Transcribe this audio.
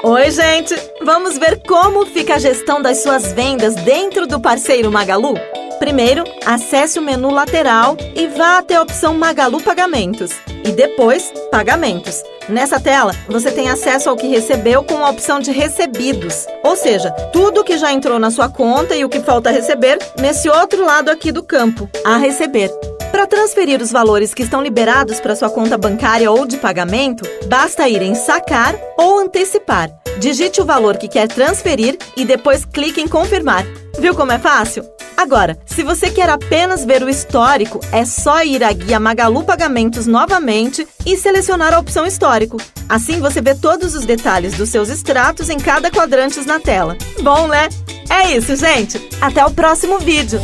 Oi, gente! Vamos ver como fica a gestão das suas vendas dentro do parceiro Magalu? Primeiro, acesse o menu lateral e vá até a opção Magalu Pagamentos. E depois, Pagamentos. Nessa tela, você tem acesso ao que recebeu com a opção de Recebidos, ou seja, tudo que já entrou na sua conta e o que falta receber nesse outro lado aqui do campo, a receber. Para transferir os valores que estão liberados para sua conta bancária ou de pagamento, basta ir em Sacar ou Antecipar. Digite o valor que quer transferir e depois clique em Confirmar. Viu como é fácil? Agora, se você quer apenas ver o histórico, é só ir à guia Magalu Pagamentos novamente e selecionar a opção Histórico. Assim você vê todos os detalhes dos seus extratos em cada quadrante na tela. Bom, né? É isso, gente! Até o próximo vídeo!